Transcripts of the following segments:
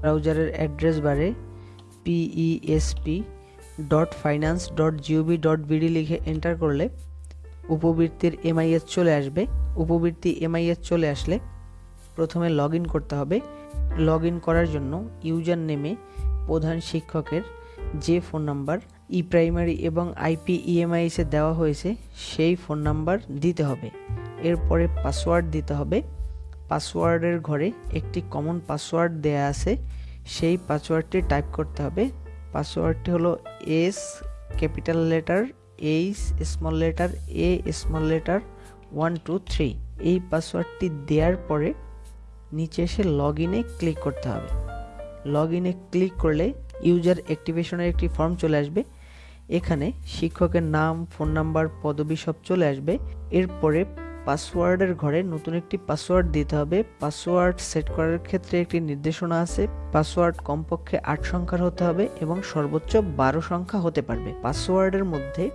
ব্রাউজারের address বারে PESP dot finance dot GOV dot BD লিখে enter করলে উপবৃত্তির এমআইএস চলে আসবে। উপবৃত্তি এমআইএস চলে আসলে প্রথমে লগ করতে হবে। লগ করার জন্য ইউজার নেমে প্রধান শিক্ষকের যে ফোন নাম্বার ই প্রাইমারি এবং আইপি ইএমআইএসে দেওয়া হয়েছে, সেই ফোন নাম্বার দিতে হবে। এরপরে পাসওয়ার্ড দিতে হবে। পাসওয়ার্ডের ঘরে একটি কমন পাসওয়ার্ড দেয়া আছে, সেই পাসওয়ার্ডটি টাইপ করতে হবে। পাসওয়ার্ডটি হলো S capital letter H small letter A small letter one two three এই পাসওয়ার্ডটি দেওয়ার পরে নিচে এসে লগ ইনে ক্লিক করতে হবে। লগ ইনে ক্লিক করলে ইউজার অ্যাক্টিভেশনের একটি ফর্ম চলে আসবে। এখানে শিক্ষকের নাম ফোন নাম্বার পদবি সব চলে আসবে। এরপরে পাসওয়ার্ডের ঘরে নতুন একটি পাসওয়ার্ড দিতে হবে। পাসওয়ার্ড সেট করার ক্ষেত্রে একটি নির্দেশনা আছে। পাসওয়ার্ড কমপক্ষে আট সংখ্যার হতে হবে এবং সর্বোচ্চ বারো সংখ্যা হতে পারবে। পাসওয়ার্ডের মধ্যে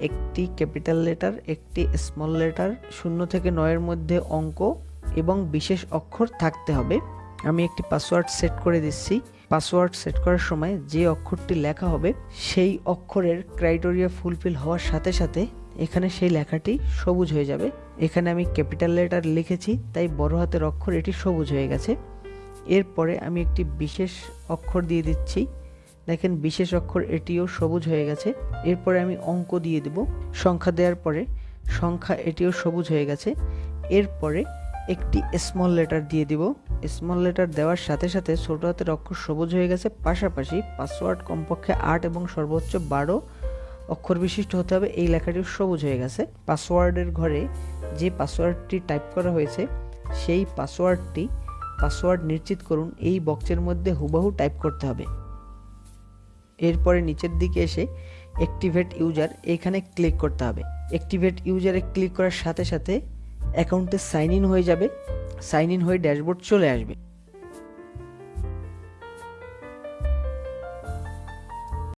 একটি ক্যাপিটাল লেটার, একটি স্মল লেটার, শূন্য থেকে নয়ের মধ্যে অঙ্ক এবং বিশেষ অক্ষর থাকতে হবে। আমি একটি পাসওয়ার্ড সেট করে দিচ্ছি। পাসওয়ার্ড সেট করার সময় যে অক্ষরটি লেখা হবে, সেই অক্ষরের ক্রাইটেরিয়া ফুলফিল হওয়ার সাথে সাথে এখানে সেই লেখাটি সবুজ হয়ে যাবে। এখানে আমি ক্যাপিটাল লেটার লিখেছি, তাই বড় হাতের অক্ষর এটি সবুজ হয়ে গেছে। এরপরে আমি একটি বিশেষ অক্ষর দিয়ে দিচ্ছি। দেখেন, বিশেষ অক্ষর এটিও সবুজ হয়ে গেছে। এরপরে আমি অঙ্ক দিয়ে দেব। সংখ্যা দেওয়ার পরে সংখ্যা এটিও সবুজ হয়ে গেছে। এরপরে একটি স্মল লেটার দিয়ে দিব। স্মল লেটার দেওয়ার সাথে সাথে ছোট হাতের অক্ষর সবুজ হয়ে গেছে। পাশাপাশি পাসওয়ার্ড কমপক্ষে আট এবং সর্বোচ্চ বারো অক্ষর বিশিষ্ট হতে হবে। এই লেখাটিও সবুজ হয়ে গেছে। পাসওয়ার্ডের ঘরে যে পাসওয়ার্ডটি টাইপ করা হয়েছে, সেই পাসওয়ার্ডটি পাসওয়ার্ড নিশ্চিত করুন। এই বক্সের মধ্যে হুবাহু টাইপ করতে হবে। এরপরে নিচের দিকে এসে অ্যাক্টিভেট ইউজার এখানে ক্লিক করতে হবে। অ্যাক্টিভেট ইউজারে ক্লিক করার সাথে সাথে অ্যাকাউন্টে সাইন ইন হয়ে যাবে। সাইন ইন হয়ে ড্যাশবোর্ড চলে আসবে।